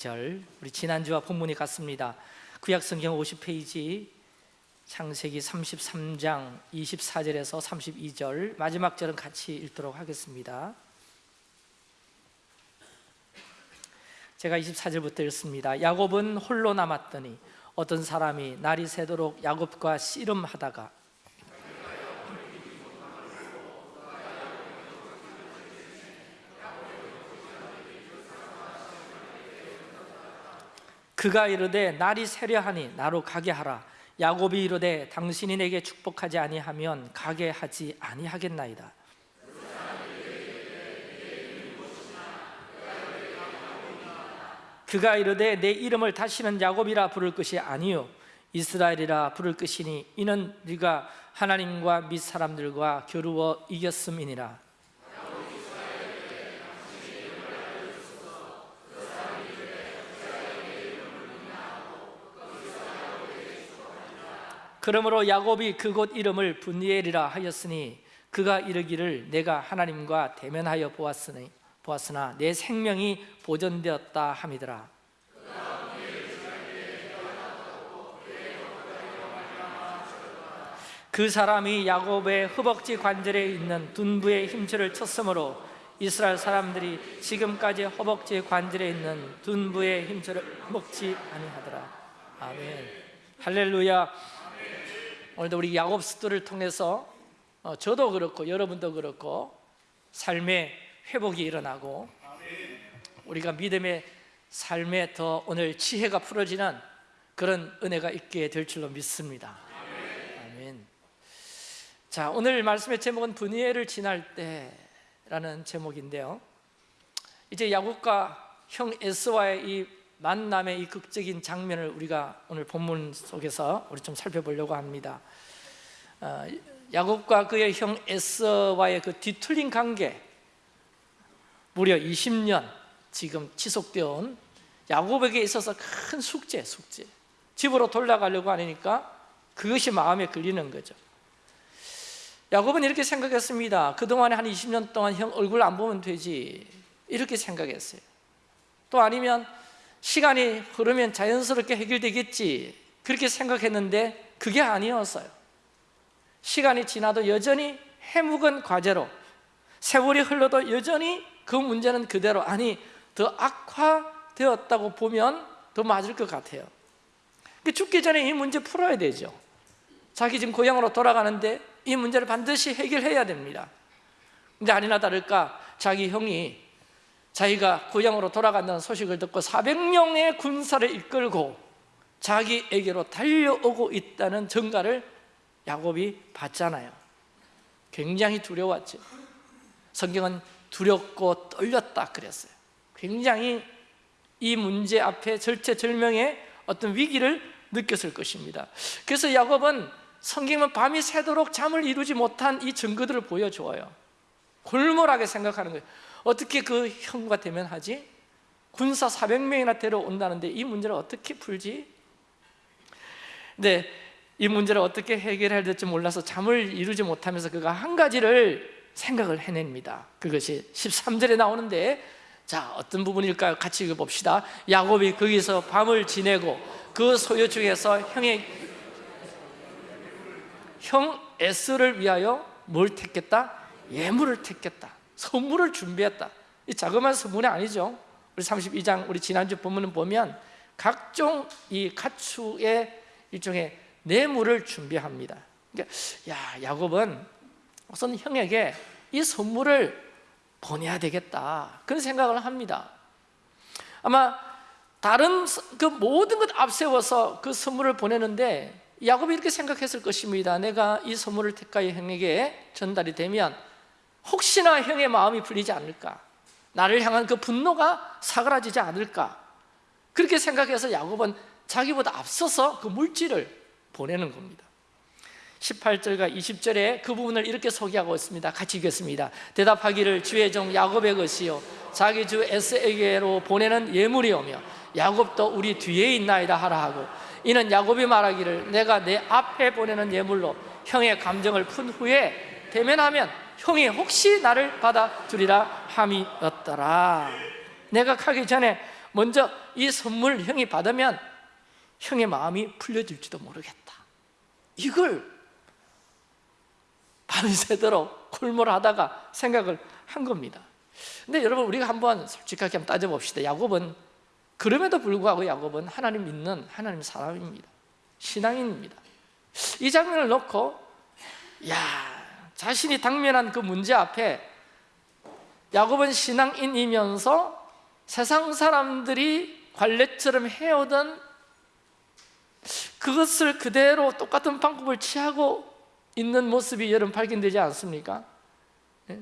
절 우리 지난주와 본문이 같습니다. 구약성경 50페이지 창세기 33장 24절에서 32절 마지막 절은 같이 읽도록 하겠습니다. 제가 24절부터 읽습니다. 야곱은 홀로 남았더니 어떤 사람이 날이 새도록 야곱과 씨름하다가 그가 이르되 날이 새려하니 나로 가게 하라. 야곱이 이르되 당신이 내게 축복하지 아니하면 가게 하지 아니하겠나이다. 그가 이르되 내 이름을 다시는 야곱이라 부를 것이 아니요. 이스라엘이라 부를 것이니 이는 네가 하나님과 밑 사람들과 겨루어 이겼음이니라 그러므로 야곱이 그곳 이름을 분이엘이라 하였으니 그가 이르기를 내가 하나님과 대면하여 보았으니 보았으나 내 생명이 보존되었다 함이더라. 그 사람이 야곱의 허벅지 관절에 있는 둔부의 힘줄을 쳤으므로 이스라엘 사람들이 지금까지 허벅지 관절에 있는 둔부의 힘줄을 먹지 아니하더라. 아멘. 할렐루야 오늘도 우리 야곱 스토리를 통해서 어, 저도 그렇고 여러분도 그렇고 삶의 회복이 일어나고 우리가 믿음의 삶에 더 오늘 지혜가 풀어지는 그런 은혜가 있게 될 줄로 믿습니다. 아멘. 자 오늘 말씀의 제목은 분이엘을 지날 때라는 제목인데요. 이제 야곱과 형 에스와의 이 만남의 이 극적인 장면을 우리가 오늘 본문 속에서 우리 좀 살펴보려고 합니다. 어, 야곱과 그의 형 에스와의 그 뒤틀린 관계 무려 20년 지금 지속되어 온 야곱에게 있어서 큰 숙제, 숙제. 집으로 돌아가려고 하니까 그것이 마음에 걸리는 거죠. 야곱은 이렇게 생각했습니다. 그동안에 한 20년 동안 형 얼굴 안 보면 되지. 이렇게 생각했어요. 또 아니면 시간이 흐르면 자연스럽게 해결되겠지. 그렇게 생각했는데 그게 아니었어요. 시간이 지나도 여전히 해묵은 과제로 세월이 흘러도 여전히 그 문제는 그대로 아니 더 악화되었다고 보면 더 맞을 것 같아요. 죽기 전에 이 문제 풀어야 되죠. 자기 지금 고향으로 돌아가는데 이 문제를 반드시 해결해야 됩니다. 근데 아니나 다를까 자기 형이 자기가 고향으로 돌아간다는 소식을 듣고 400명의 군사를 이끌고 자기에게로 달려오고 있다는 전가를 야곱이 봤잖아요. 굉장히 두려웠죠 성경은 두렵고 떨렸다 그랬어요. 굉장히 이 문제 앞에 절체절명의 어떤 위기를 느꼈을 것입니다. 그래서 야곱은 성경은 밤이 새도록 잠을 이루지 못한 이 증거들을 보여줘요. 골몰하게 생각하는 거예요 어떻게 그 형과 대면하지? 군사 400명이나 데려온다는데 이 문제를 어떻게 풀지? 근데 이 문제를 어떻게 해결해야 될지 몰라서 잠을 이루지 못하면서 그가 한 가지를 생각을 해냅니다 그것이 13절에 나오는데 자 어떤 부분일까요? 같이 읽어봅시다 야곱이 거기서 밤을 지내고 그 소유 중에서 형의 형 에스를 위하여 뭘 택했다? 예물을 택했다 선물을 준비했다. 이 자그마한 선물이 아니죠. 우리 32장 우리 지난주 본문을 보면 각종 이 가축의 일종의 뇌물을 준비합니다. 그러니까 야 야곱은 우선 형에게 이 선물을 보내야 되겠다. 그런 생각을 합니다. 아마 다른 그 모든 것 앞세워서 그 선물을 보내는데 야곱이 이렇게 생각했을 것입니다. 내가 이 선물을 택하여 형에게 전달이 되면 혹시나 형의 마음이 풀리지 않을까? 나를 향한 그 분노가 사그라지지 않을까? 그렇게 생각해서 야곱은 자기보다 앞서서 그 물질을 보내는 겁니다. 18절과 20절에 그 부분을 이렇게 소개하고 있습니다. 같이 읽겠습니다. 대답하기를 주의 종 야곱의 것이요 자기 주 에스에게로 보내는 예물이오며 야곱도 우리 뒤에 있나이다 하라 하고 이는 야곱이 말하기를 내가 내 앞에 보내는 예물로 형의 감정을 푼 후에 대면하면 형이 혹시 나를 받아주리라 함이었더라. 내가 가기 전에 먼저 이 선물을 형이 받으면 형의 마음이 풀려질지도 모르겠다. 이걸 밤새도록 골몰하다가 생각을 한 겁니다. 근데 여러분 우리가 한번 솔직하게 한번 따져봅시다. 야곱은 그럼에도 불구하고 야곱은 하나님 믿는 하나님 사람입니다. 신앙인입니다. 이 장면을 놓고 야 자신이 당면한 그 문제 앞에 야곱은 신앙인이면서 세상 사람들이 관례처럼 해오던 그것을 그대로 똑같은 방법을 취하고 있는 모습이 여러분 발견되지 않습니까? 예?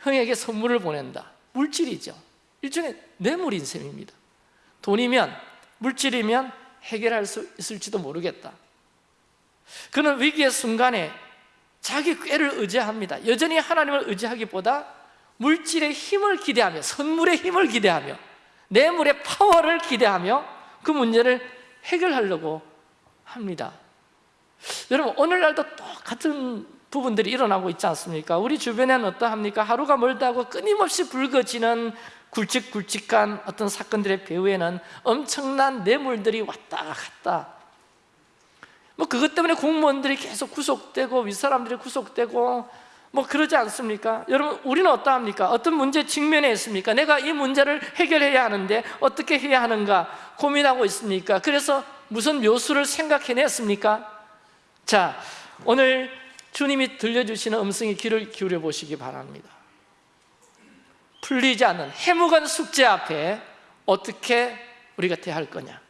형에게 선물을 보낸다 물질이죠 일종의 뇌물인 셈입니다 돈이면 물질이면 해결할 수 있을지도 모르겠다 그는 위기의 순간에 자기 꾀를 의지합니다 여전히 하나님을 의지하기보다 물질의 힘을 기대하며 선물의 힘을 기대하며 뇌물의 파워를 기대하며 그 문제를 해결하려고 합니다 여러분 오늘날도 똑같은 부분들이 일어나고 있지 않습니까? 우리 주변에는 어떠합니까? 하루가 멀다고 끊임없이 불거지는 굵직굵직한 어떤 사건들의 배후에는 엄청난 뇌물들이 왔다 갔다 뭐 그것 때문에 공무원들이 계속 구속되고 윗사람들이 구속되고 뭐 그러지 않습니까? 여러분 우리는 어떠합니까? 어떤 문제 직면해 있습니까? 내가 이 문제를 해결해야 하는데 어떻게 해야 하는가 고민하고 있습니까? 그래서 무슨 묘수를 생각해냈습니까? 자 오늘 주님이 들려주시는 음성에 귀를 기울여 보시기 바랍니다 풀리지 않는 해묵은 숙제 앞에 어떻게 우리가 대할 거냐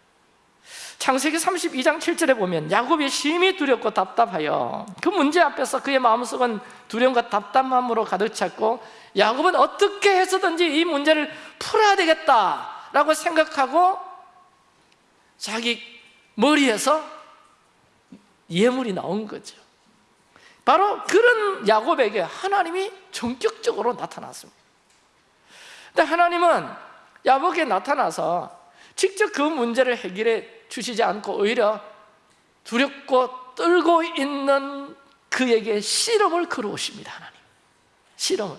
창세기 32장 7절에 보면 야곱이 심히 두렵고 답답하여 그 문제 앞에서 그의 마음속은 두려움과 답답함으로 가득 찼고 야곱은 어떻게 해서든지 이 문제를 풀어야 되겠다라고 생각하고 자기 머리에서 예물이 나온 거죠. 바로 그런 야곱에게 하나님이 전격적으로 나타났습니다. 근데 하나님은 야곱에게 나타나서 직접 그 문제를 해결해 주시지 않고 오히려 두렵고 떨고 있는 그에게 씨름을 걸어오십니다 하나님 씨름을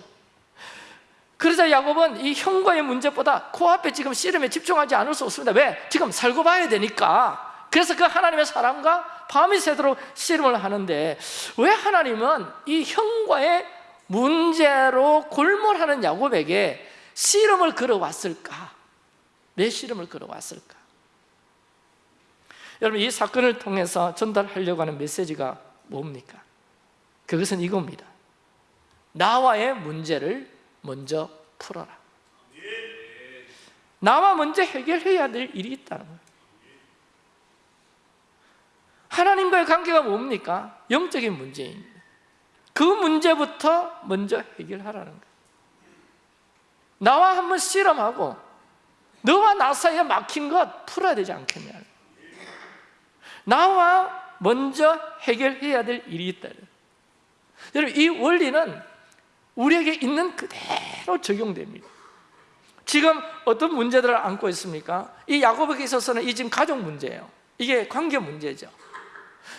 그래서 야곱은 이 형과의 문제보다 코앞에 지금 씨름에 집중하지 않을 수 없습니다 왜? 지금 살고 봐야 되니까 그래서 그 하나님의 사랑과 밤이 새도록 씨름을 하는데 왜 하나님은 이 형과의 문제로 골몰하는 야곱에게 씨름을 걸어왔을까? 왜 씨름을 걸어왔을까? 여러분 이 사건을 통해서 전달하려고 하는 메시지가 뭡니까? 그것은 이겁니다 나와의 문제를 먼저 풀어라 나와 먼저 해결해야 될 일이 있다는 거예요 하나님과의 관계가 뭡니까? 영적인 문제입니다 그 문제부터 먼저 해결하라는 거예요 나와 한번 실험하고 너와 나 사이에 막힌 것 풀어야 되지 않겠냐 나와 먼저 해결해야 될 일이 있다. 여러분 이 원리는 우리에게 있는 그대로 적용됩니다. 지금 어떤 문제들을 안고 있습니까? 이 야곱에게 있어서는 이 지금 가족 문제예요. 이게 관계 문제죠.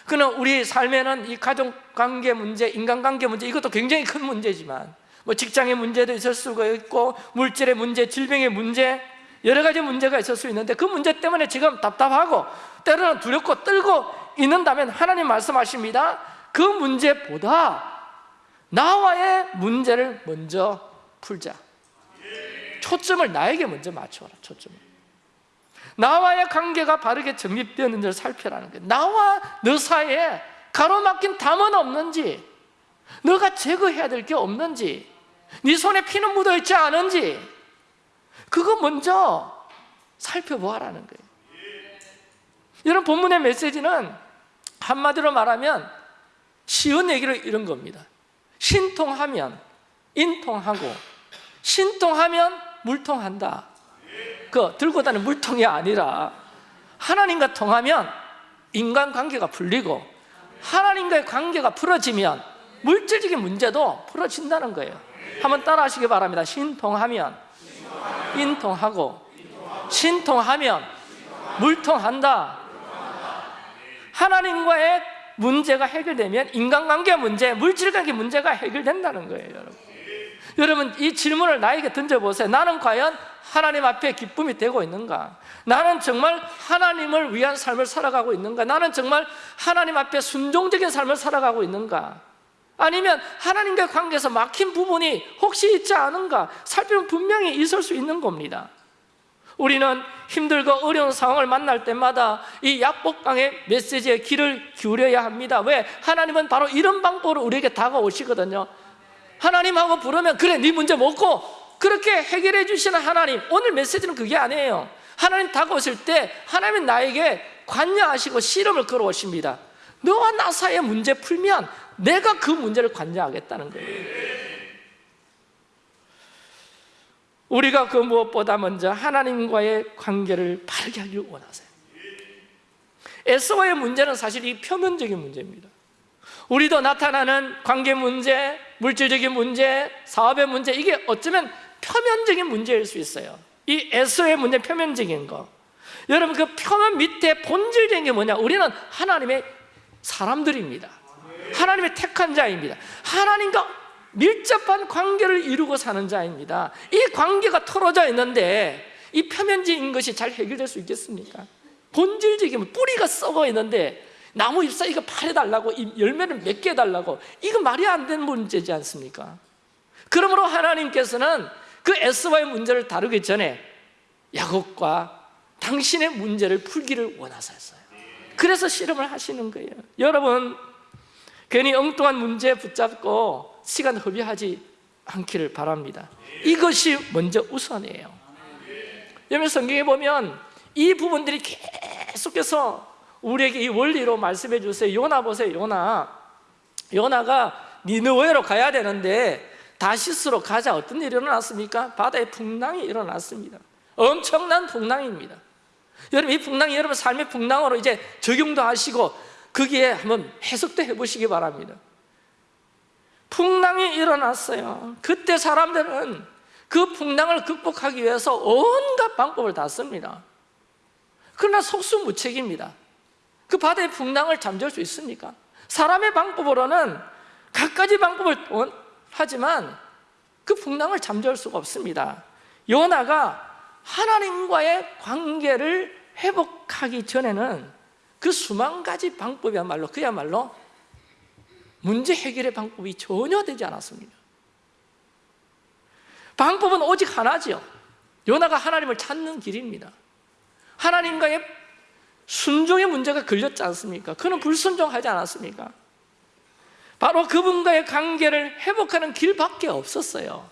그러나 우리 삶에는 이 가족 관계 문제, 인간관계 문제 이것도 굉장히 큰 문제지만 뭐 직장의 문제도 있을 수가 있고 물질의 문제, 질병의 문제 여러 가지 문제가 있을 수 있는데 그 문제 때문에 지금 답답하고 때로는 두렵고 떨고 있는다면 하나님 말씀하십니다. 그 문제보다 나와의 문제를 먼저 풀자. 초점을 나에게 먼저 맞춰라 초점을. 나와의 관계가 바르게 정립되었는지를 살펴라는 거예요. 나와 너 사이에 가로막힌 담은 없는지 너가 제거해야 될 게 없는지 네 손에 피는 묻어있지 않은지 그거 먼저 살펴보아라는 거예요. 이런 본문의 메시지는 한마디로 말하면 쉬운 얘기를 이런 겁니다. 신통하면 인통하고 신통하면 물통한다. 그 들고 다니는 물통이 아니라 하나님과 통하면 인간관계가 풀리고 하나님과의 관계가 풀어지면 물질적인 문제도 풀어진다는 거예요. 한번 따라 하시기 바랍니다. 신통하면 인통하고 신통하면 물통한다 하나님과의 문제가 해결되면 인간관계 문제, 물질관계 문제가 해결된다는 거예요 여러분 여러분 이 질문을 나에게 던져보세요 나는 과연 하나님 앞에 기쁨이 되고 있는가? 나는 정말 하나님을 위한 삶을 살아가고 있는가? 나는 정말 하나님 앞에 순종적인 삶을 살아가고 있는가? 아니면 하나님과 관계에서 막힌 부분이 혹시 있지 않은가? 살피면 분명히 있을 수 있는 겁니다 우리는 힘들고 어려운 상황을 만날 때마다 이 약복강의 메시지에 귀를 기울여야 합니다 왜? 하나님은 바로 이런 방법으로 우리에게 다가오시거든요 하나님하고 부르면 그래 네 문제 먹고 그렇게 해결해 주시는 하나님 오늘 메시지는 그게 아니에요 하나님 다가오실 때 하나님은 나에게 관여하시고 씨름을 걸어오십니다 너와 나 사이의 문제 풀면 내가 그 문제를 관여하겠다는 거예요. 우리가 그 무엇보다 먼저 하나님과의 관계를 바르게 하기를 원하세요. 에스와의 문제는 사실 이 표면적인 문제입니다. 우리도 나타나는 관계 문제, 물질적인 문제, 사업의 문제 이게 어쩌면 표면적인 문제일 수 있어요. 이 에스의 문제 표면적인 거. 여러분 그 표면 밑에 본질적인 게 뭐냐? 우리는 하나님의 사람들입니다 하나님의 택한 자입니다 하나님과 밀접한 관계를 이루고 사는 자입니다 이 관계가 틀어져 있는데 이 표면적인 것이 잘 해결될 수 있겠습니까? 본질적인 뿌리가 썩어 있는데 나무 잎사귀가 파래달라고 열매를 맺게 해달라고 이거 말이 안 되는 문제지 않습니까? 그러므로 하나님께서는 그 에스와의 문제를 다루기 전에 야곱과 당신의 문제를 풀기를 원하셨어요 그래서 실험을 하시는 거예요 여러분 괜히 엉뚱한 문제에 붙잡고 시간 허비하지 않기를 바랍니다. 이것이 먼저 우선이에요. 여러분 성경에 보면 이 부분들이 계속해서 우리에게 이 원리로 말씀해 주세요. 요나 보세요 요나. 요나가 니느웨로 가야 되는데 다시스로 가자. 어떤 일이 일어났습니까? 바다에 풍랑이 일어났습니다. 엄청난 풍랑입니다. 여러분 이 풍랑이 여러분 삶의 풍랑으로 이제 적용도 하시고 거기에 한번 해석도 해보시기 바랍니다. 풍랑이 일어났어요. 그때 사람들은 그 풍랑을 극복하기 위해서 온갖 방법을 다 씁니다. 그러나 속수무책입니다. 그 바다의 풍랑을 잠재울 수 있습니까? 사람의 방법으로는 갖가지 방법을 하지만 그 풍랑을 잠재울 수가 없습니다. 요나가 하나님과의 관계를 회복하기 전에는 그 수만 가지 방법이야말로 그야말로 문제 해결의 방법이 전혀 되지 않았습니다 방법은 오직 하나죠 요나가 하나님을 찾는 길입니다 하나님과의 순종의 문제가 걸렸지 않습니까? 그는 불순종하지 않았습니까? 바로 그분과의 관계를 회복하는 길밖에 없었어요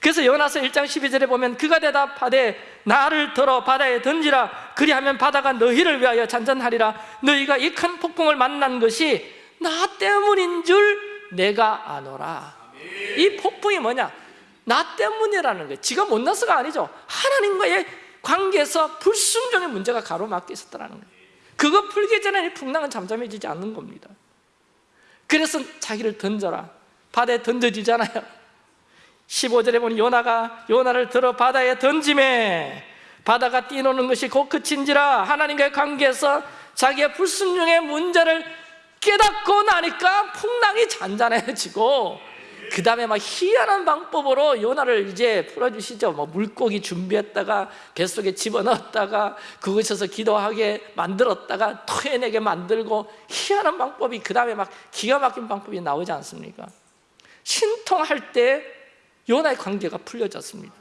그래서 요나서 1장 12절에 보면 그가 대답하되 나를 들어 바다에 던지라. 그리하면 바다가 너희를 위하여 잔잔하리라. 너희가 이 큰 폭풍을 만난 것이 나 때문인 줄 내가 아노라. 이 폭풍이 뭐냐? 나 때문이라는 거예요. 지가 못나서가 아니죠. 하나님과의 관계에서 불순종의 문제가 가로막혀 있었다는 거예요. 그거 풀기 전에 이 풍랑은 잠잠해지지 않는 겁니다. 그래서 자기를 던져라. 바다에 던져지잖아요 15절에 보니 요나가 요나를 들어 바다에 던짐에 바다가 뛰노는 것이 곧 그친지라 하나님과의 관계에서 자기의 불순종의 문제를 깨닫고 나니까 풍랑이 잔잔해지고 그 다음에 막 희한한 방법으로 요나를 이제 풀어주시죠 뭐 물고기 준비했다가 뱃속에 집어넣었다가 그곳에서 기도하게 만들었다가 토해내게 만들고 희한한 방법이 그 다음에 막 기가 막힌 방법이 나오지 않습니까? 신통할 때 요나의 관계가 풀려졌습니다.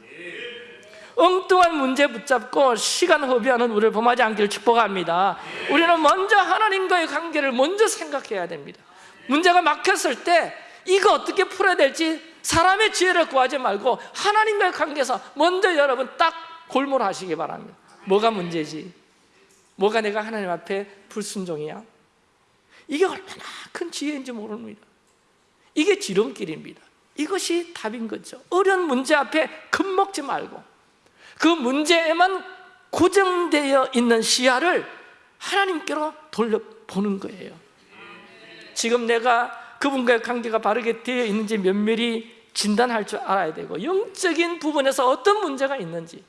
엉뚱한 문제 붙잡고 시간 허비하는 우리를 범하지 않기를 축복합니다. 우리는 먼저 하나님과의 관계를 먼저 생각해야 됩니다. 문제가 막혔을 때 이거 어떻게 풀어야 될지 사람의 지혜를 구하지 말고 하나님과의 관계에서 먼저 여러분 딱 골몰하시기 바랍니다. 뭐가 문제지? 뭐가 내가 하나님 앞에 불순종이야? 이게 얼마나 큰 지혜인지 모릅니다. 이게 지름길입니다 이것이 답인 거죠. 어려운 문제 앞에 겁먹지 말고 그 문제에만 고정되어 있는 시야를 하나님께로 돌려보는 거예요. 지금 내가 그분과의 관계가 바르게 되어 있는지 면밀히 진단할 줄 알아야 되고 영적인 부분에서 어떤 문제가 있는지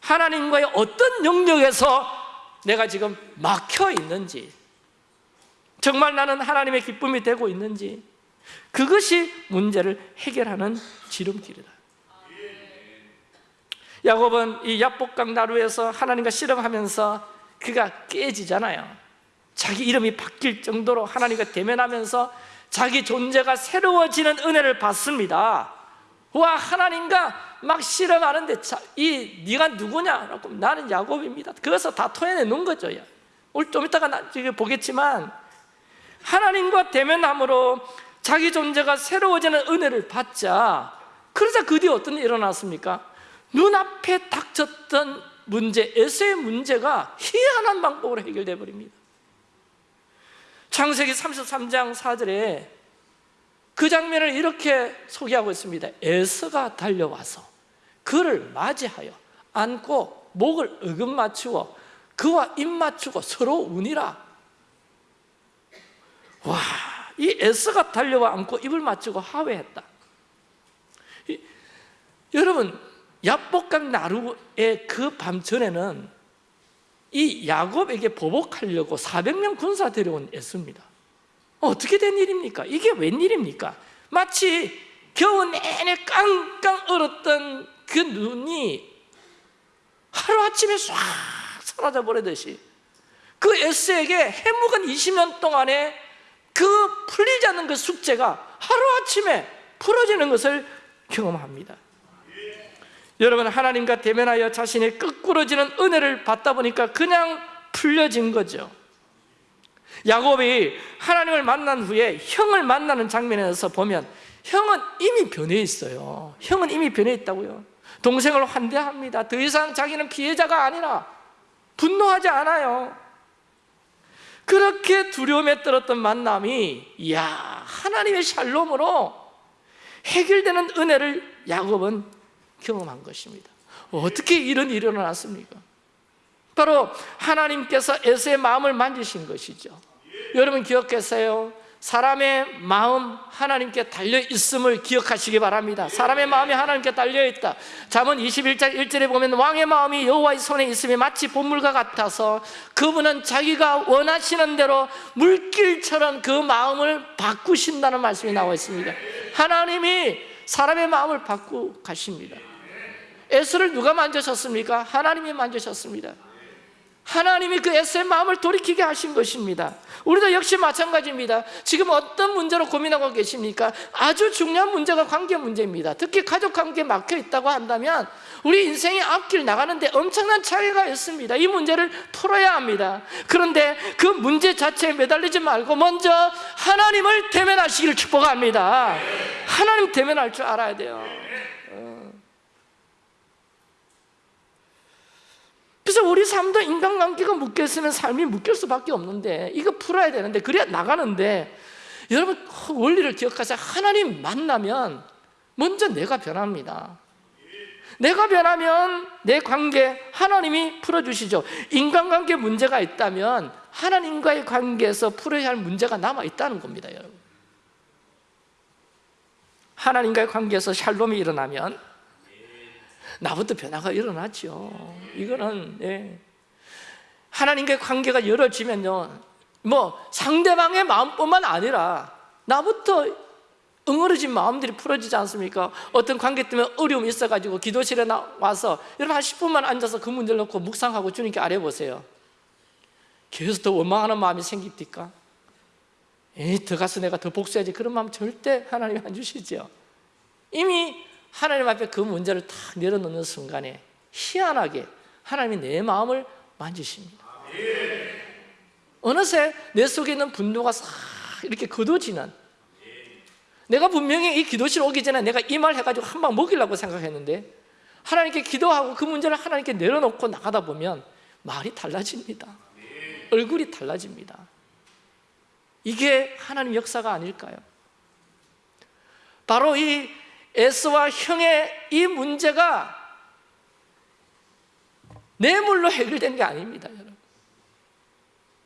하나님과의 어떤 영역에서 내가 지금 막혀 있는지 정말 나는 하나님의 기쁨이 되고 있는지 그것이 문제를 해결하는 지름길이다. 야곱은 이 야복강 나루에서 하나님과 씨름하면서 그가 깨지잖아요. 자기 이름이 바뀔 정도로 하나님과 대면하면서 자기 존재가 새로워지는 은혜를 받습니다. 와 하나님과 막 씨름하는데 자, 이 네가 누구냐? 라고 나는 야곱입니다. 그래서 다 토해내 놓은 거죠 오늘 좀 이따가 나, 보겠지만 하나님과 대면함으로 자기 존재가 새로워지는 은혜를 받자. 그러자 그 뒤에 어떤 일이 일어났습니까? 눈앞에 닥쳤던 문제, 에서의 문제가 희한한 방법으로 해결되어 버립니다. 창세기 33장 4절에 그 장면을 이렇게 소개하고 있습니다. 에서가 달려와서 그를 맞이하여 안고 목을 어금 맞추어 그와 입 맞추고 서로 운이라. 와, 이 에서가 달려와 안고 입을 맞추고 하회했다 이, 여러분 야복강 나루의 그 밤 전에는 이 야곱에게 보복하려고 400명 군사 데려온 에서입니다 어떻게 된 일입니까? 이게 웬일입니까? 마치 겨우 내내 깡깡 얼었던 그 눈이 하루아침에 싹 사라져 버리듯이 그 에스에게 해묵은 20년 동안에 그 풀리지 않는 그 숙제가 하루아침에 풀어지는 것을 경험합니다. 여러분 하나님과 대면하여 자신의 끄꾸러지는 은혜를 받다 보니까 그냥 풀려진 거죠. 야곱이 하나님을 만난 후에 형을 만나는 장면에서 보면 형은 이미 변해 있어요. 형은 이미 변해 있다고요. 동생을 환대합니다. 더 이상 자기는 피해자가 아니라 분노하지 않아요 그렇게 두려움에 떨었던 만남이 이야 하나님의 샬롬으로 해결되는 은혜를 야곱은 경험한 것입니다. 어떻게 이런 일이 일어났습니까? 바로 하나님께서 에서의 마음을 만지신 것이죠. 여러분 기억하세요 사람의 마음 하나님께 달려 있음을 기억하시기 바랍니다. 사람의 마음이 하나님께 달려 있다. 잠언 21장 1절에 보면 왕의 마음이 여호와의 손에 있음이 마치 본물과 같아서 그분은 자기가 원하시는 대로 물길처럼 그 마음을 바꾸신다는 말씀이 나와 있습니다. 하나님이 사람의 마음을 바꾸고 가십니다. 에스를 누가 만져셨습니까? 하나님이 만져셨습니다 하나님이 그 에스의 마음을 돌이키게 하신 것입니다. 우리도 역시 마찬가지입니다. 지금 어떤 문제로 고민하고 계십니까? 아주 중요한 문제가 관계 문제입니다. 특히 가족 관계에 막혀 있다고 한다면 우리 인생의 앞길 나가는데 엄청난 차이가 있습니다. 이 문제를 풀어야 합니다. 그런데 그 문제 자체에 매달리지 말고 먼저 하나님을 대면하시기를 축복합니다. 하나님 대면할 줄 알아야 돼요 그래서 우리 삶도 인간관계가 묶여있으면 삶이 묶일 수밖에 없는데 이거 풀어야 되는데 그래야 나가는데 여러분 원리를 기억하세요. 하나님 만나면 먼저 내가 변합니다. 내가 변하면 내 관계 하나님이 풀어주시죠. 인간관계 문제가 있다면 하나님과의 관계에서 풀어야 할 문제가 남아있다는 겁니다 여러분. 하나님과의 관계에서 샬롬이 일어나면 나부터 변화가 일어났죠 이거는 예. 하나님과의 관계가 열어지면요 뭐 상대방의 마음뿐만 아니라 나부터 응어러진 마음들이 풀어지지 않습니까? 어떤 관계 때문에 어려움이 있어가지고 기도실에 나와서 여러분 한 10분만 앉아서 그 문제를 놓고 묵상하고 주님께 아뢰보세요 계속 더 원망하는 마음이 생깁니까? 에이 더 가서 내가 더 복수해야지 그런 마음 절대 하나님이 안 주시죠 이미 하나님 앞에 그 문제를 탁 내려놓는 순간에 희한하게 하나님이 내 마음을 만지십니다. 어느새 내 속에 있는 분노가 싹 이렇게 거둬지는 내가 분명히 이 기도실 오기 전에 내가 이 말 해가지고 한 방 먹이려고 생각했는데 하나님께 기도하고 그 문제를 하나님께 내려놓고 나가다 보면 말이 달라집니다. 얼굴이 달라집니다. 이게 하나님 역사가 아닐까요? 바로 이 에스와 형의 이 문제가 뇌물로 해결된 게 아닙니다 여러분.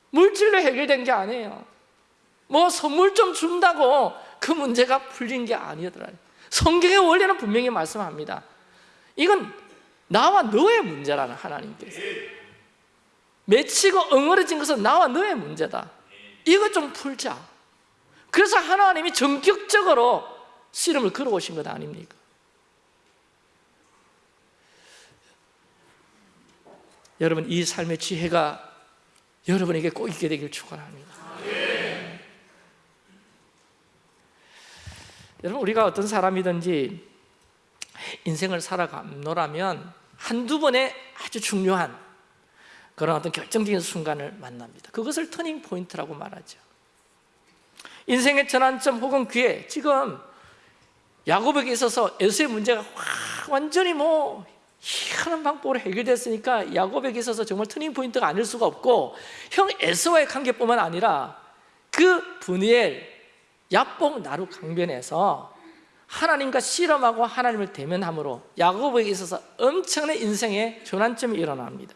물질로 해결된 게 아니에요. 뭐 선물 좀 준다고 그 문제가 풀린 게 아니더라고요 성경의 원리는 분명히 말씀합니다. 이건 나와 너의 문제라는 하나님께서. 맺히고 엉어려진 것은 나와 너의 문제다. 이거 좀 풀자. 그래서 하나님이 전격적으로 씨름을 걸어오신 것 아닙니까? 여러분 이 삶의 지혜가 여러분에게 꼭 있게 되길 축원합니다. 여러분 우리가 어떤 사람이든지 인생을 살아가노라면 한두 번의 아주 중요한 그런 어떤 결정적인 순간을 만납니다. 그것을 turning point라고 말하죠. 인생의 전환점 혹은 기회 지금 야곱에게 있어서 에서의 문제가 완전히 뭐 희한한 방법으로 해결됐으니까 야곱에게 있어서 정말 turning point가 아닐 수가 없고 형 에서와의 관계뿐만 아니라 그 브니엘 얍복 나루 강변에서 하나님과 씨름하고 하나님을 대면함으로 야곱에게 있어서 엄청난 인생의 전환점이 일어납니다.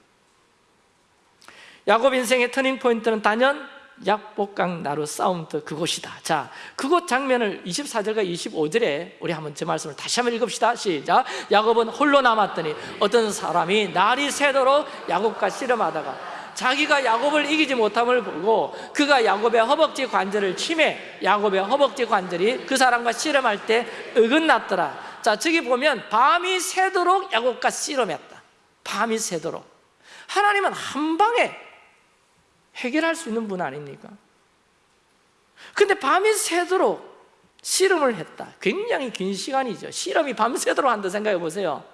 야곱 인생의 터닝 포인트는 단연 약복강 나루 싸움터 그곳이다. 자 그곳 장면을 24절과 25절에 우리 한번 제 말씀을 다시 한번 읽읍시다. 시작. 야곱은 홀로 남았더니 어떤 사람이 날이 새도록 야곱과 씨름하다가 자기가 야곱을 이기지 못함을 보고 그가 야곱의 허벅지 관절을 침해 야곱의 허벅지 관절이 그 사람과 씨름할 때 어긋났더라. 자 저기 보면 밤이 새도록 야곱과 씨름했다. 밤이 새도록. 하나님은 한 방에 해결할 수 있는 분 아닙니까? 근데 밤이 새도록 씨름을 했다. 굉장히 긴 시간이죠. 씨름이 밤새도록 한다 생각해 보세요.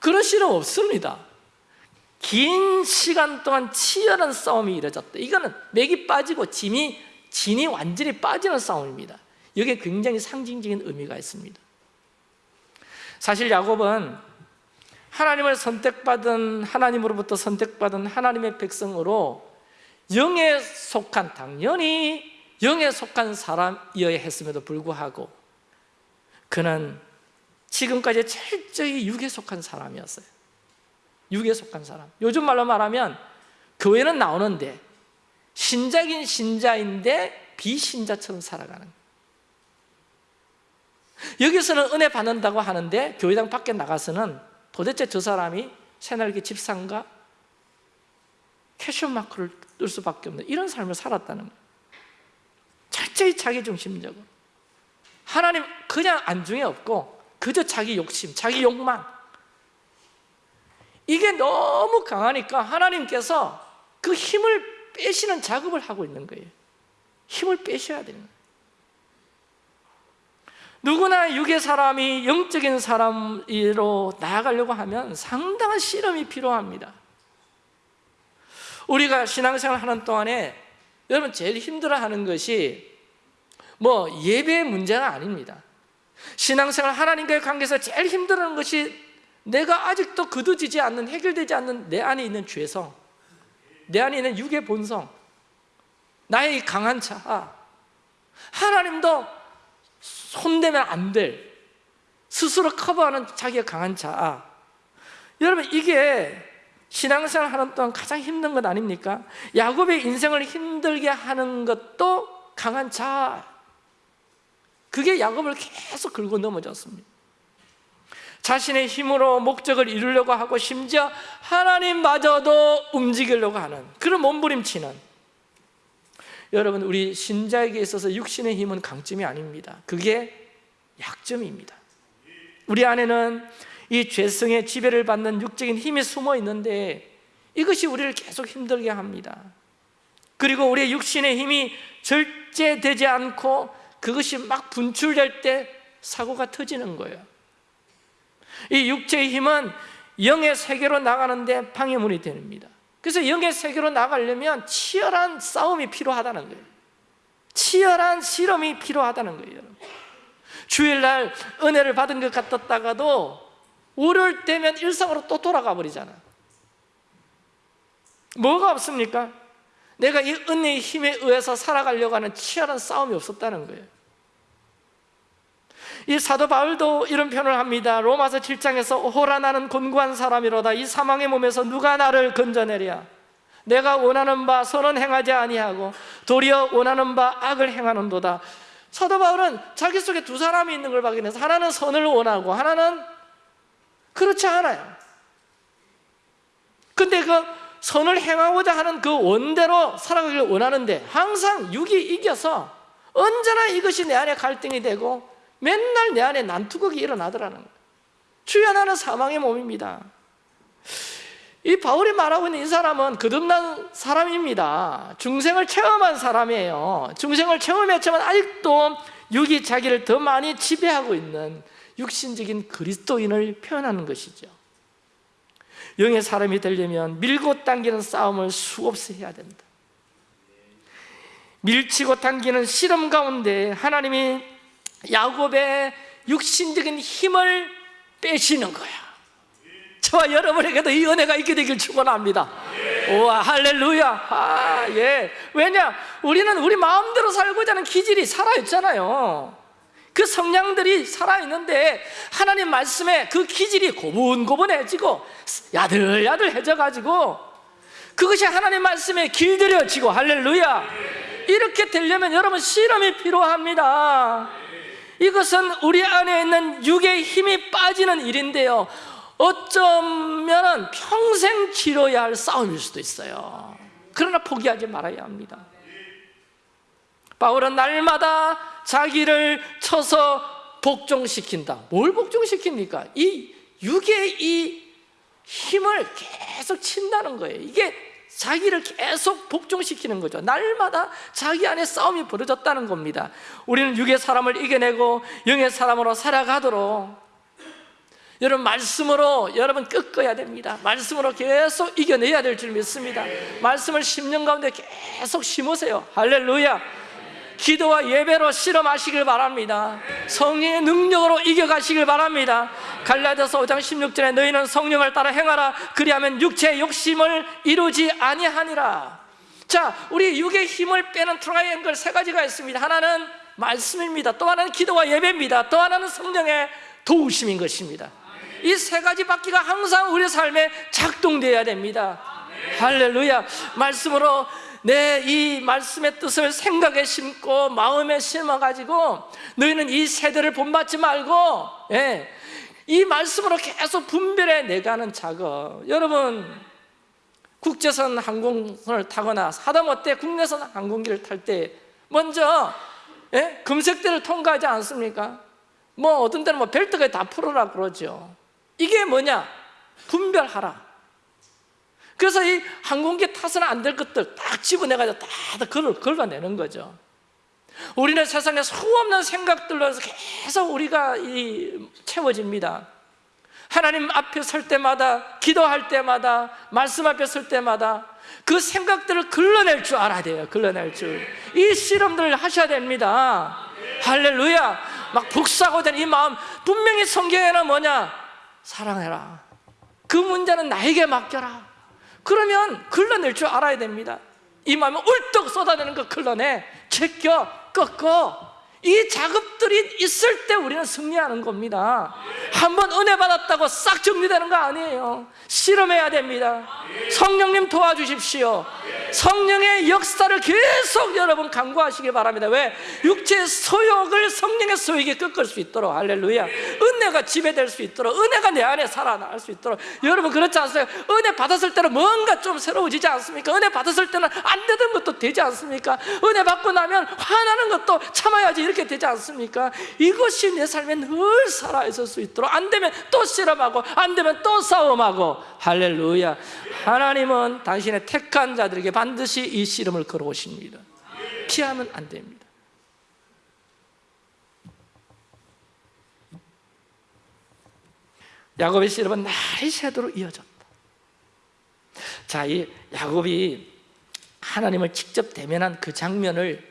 그런 씨름 없습니다. 긴 시간 동안 치열한 싸움이 이루어졌다. 이거는 맥이 빠지고 짐이 진이 완전히 빠지는 싸움입니다. 여기에 굉장히 상징적인 의미가 있습니다. 사실 야곱은 하나님을 선택받은 하나님으로부터 선택받은 하나님의 백성으로 영에 속한 당연히 영에 속한 사람이어야 했음에도 불구하고 그는 지금까지 철저히 육에 속한 사람이었어요. 육에 속한 사람. 요즘 말로 말하면 교회는 나오는데 신자긴 신자인데 비신자처럼 살아가는. 여기서는 은혜 받는다고 하는데 교회당 밖에 나가서는 도대체 저 사람이 새날개 집상가 캐션 마크를 뜰 수밖에 없는 이런 삶을 살았다는 거예요. 철저히 자기 중심적으로. 하나님 그냥 안중에 없고 그저 자기 욕심, 자기 욕망. 이게 너무 강하니까 하나님께서 그 힘을 빼시는 작업을 하고 있는 거예요. 힘을 빼셔야 되는 거예요. 누구나 육의 사람이 영적인 사람으로 나아가려고 하면 상당한 실험이 필요합니다 우리가 신앙생활 하는 동안에 여러분 제일 힘들어하는 것이 뭐 예배의 문제가 아닙니다. 신앙생활 하나님과의 관계에서 제일 힘들어하는 것이 내가 아직도 거두지지 않는 해결되지 않는 내 안에 있는 죄성 내 안에 있는 육의 본성 나의 강한 자. 하나님도 손대면 안 될 스스로 커버하는 자기의 강한 자. 여러분 이게 신앙생활 하는 동안 가장 힘든 것 아닙니까? 야곱의 인생을 힘들게 하는 것도 강한 자. 그게 야곱을 계속 긁고 넘어졌습니다. 자신의 힘으로 목적을 이루려고 하고 심지어 하나님마저도 움직이려고 하는 그런 몸부림치는 여러분 우리 신자에게 있어서 육신의 힘은 강점이 아닙니다. 그게 약점입니다. 우리 안에는 이 죄성의 지배를 받는 육적인 힘이 숨어 있는데 이것이 우리를 계속 힘들게 합니다. 그리고 우리의 육신의 힘이 절제되지 않고 그것이 막 분출될 때 사고가 터지는 거예요. 이 육체의 힘은 영의 세계로 나가는데 방해문이 됩니다. 그래서 영의 세계로 나가려면 치열한 싸움이 필요하다는 거예요. 치열한 실험이 필요하다는 거예요 주일날 은혜를 받은 것 같았다가도 월요일 되면 일상으로 또 돌아가 버리잖아. 뭐가 없습니까? 내가 이 은혜의 힘에 의해서 살아가려고 하는 치열한 싸움이 없었다는 거예요. 이 사도 바울도 이런 표현을 합니다. 로마서 7장에서 호라 나는 곤고한 사람이로다. 이 사망의 몸에서 누가 나를 건져내랴? 내가 원하는 바 선은 행하지 아니하고 도리어 원하는 바 악을 행하는도다. 사도 바울은 자기 속에 두 사람이 있는 걸 발견해서 하나는 선을 원하고 하나는 그렇지 않아요. 근데 그 선을 행하고자 하는 그 원대로 살아가기를 원하는데 항상 육이 이겨서 언제나 이것이 내 안에 갈등이 되고 맨날 내 안에 난투극이 일어나더라는 거예요. 주여 나는 사망의 몸입니다. 이 바울이 말하고 있는 이 사람은 거듭난 사람입니다. 중생을 체험한 사람이에요. 중생을 체험했지만 아직도 육이 자기를 더 많이 지배하고 있는 육신적인 그리스도인을 표현하는 것이죠 영의 사람이 되려면 밀고 당기는 싸움을 수없이 해야 된다 밀치고 당기는 실험 가운데 하나님이 야곱의 육신적인 힘을 빼시는 거야 저와 여러분에게도 이 은혜가 있게 되길 축원합니다. 우와 할렐루야. 아, 예. 왜냐? 우리는 우리 마음대로 살고자 하는 기질이 살아 있잖아요. 그 성량들이 살아 있는데 하나님 말씀에 그 기질이 고분고분해지고 야들야들해져 가지고 그것이 하나님 말씀에 길들여지고 할렐루야. 이렇게 되려면 여러분 실험이 필요합니다. 이것은 우리 안에 있는 육의 힘이 빠지는 일인데요. 어쩌면 평생 치러야 할 싸움일 수도 있어요 그러나 포기하지 말아야 합니다 바울은 날마다 자기를 쳐서 복종시킨다. 뭘 복종시킵니까? 이 육의 이 힘을 계속 친다는 거예요. 이게 자기를 계속 복종시키는 거죠. 날마다 자기 안에 싸움이 벌어졌다는 겁니다. 우리는 육의 사람을 이겨내고 영의 사람으로 살아가도록 여러분 말씀으로 여러분 꺾어야 됩니다. 말씀으로 계속 이겨내야 될 줄 믿습니다. 말씀을 10년 가운데 계속 심으세요. 할렐루야 기도와 예배로 실험하시길 바랍니다. 성령의 능력으로 이겨가시길 바랍니다. 갈라디아서 5장 16절에 너희는 성령을 따라 행하라. 그리하면 육체의 욕심을 이루지 아니하니라. 자 우리 육의 힘을 빼는 트라이앵글 세 가지가 있습니다. 하나는 말씀입니다. 또 하나는 기도와 예배입니다. 또 하나는 성령의 도우심인 것입니다. 이 세 가지 바퀴가 항상 우리 삶에 작동되어야 됩니다. 할렐루야. 말씀으로 내 이 말씀의 뜻을 생각에 심고 마음에 심어가지고 너희는 이 세대를 본받지 말고 예, 이 말씀으로 계속 분별해 내가는 작업 여러분 국제선 항공선을 타거나 하다못해 국내선 항공기를 탈 때 먼저 예? 금색대를 통과하지 않습니까? 뭐 어떤 때는 뭐 벨트가 다 풀어라 그러죠 이게 뭐냐? 분별하라 그래서 이 항공기 타서는 안 될 것들 딱 집어내가지고 다 걸어, 걸어내는 거죠. 우리는 세상에 수없는 생각들로 해서 계속 우리가 이 채워집니다. 하나님 앞에 설 때마다 기도할 때마다 말씀 앞에 설 때마다 그 생각들을 걸러낼 줄 알아야 돼요 걸러낼 줄이 실험들을 하셔야 됩니다. 할렐루야. 막 복사고 된 이 마음. 분명히 성경에는 뭐냐? 사랑해라. 그 문제는 나에게 맡겨라 그러면 걸러낼 줄 알아야 됩니다. 이 마음을 울떡 쏟아내는 거 걸러내 제껴 꺾어 이 작업들이 있을 때 우리는 승리하는 겁니다. 한번 은혜 받았다고 싹 정리되는 거 아니에요. 실험해야 됩니다. 성령님 도와주십시오. 성령의 역사를 계속 여러분 강구하시기 바랍니다. 왜? 육체의 소욕을 성령의 소욕에 꺾을 수 있도록. 할렐루야. 은혜가 지배될 수 있도록. 은혜가 내 안에 살아날 수 있도록. 여러분 그렇지 않습니까? 은혜 받았을 때는 뭔가 좀 새로워지지 않습니까? 은혜 받았을 때는 안 되던 것도 되지 않습니까? 은혜 받고 나면 화나는 것도 참아야지 이렇게 되지 않습니까? 이것이 내 삶에 늘 살아 있을 수 있도록 안 되면 또 실험하고 안 되면 또 싸움하고. 할렐루야. 하나님은 당신의 택한 자들에게 반드시 이 씨름을 걸어오십니다. 피하면 안 됩니다. 야곱의 씨름은 날이 새도록 이어졌다. 자, 이 야곱이 하나님을 직접 대면한 그 장면을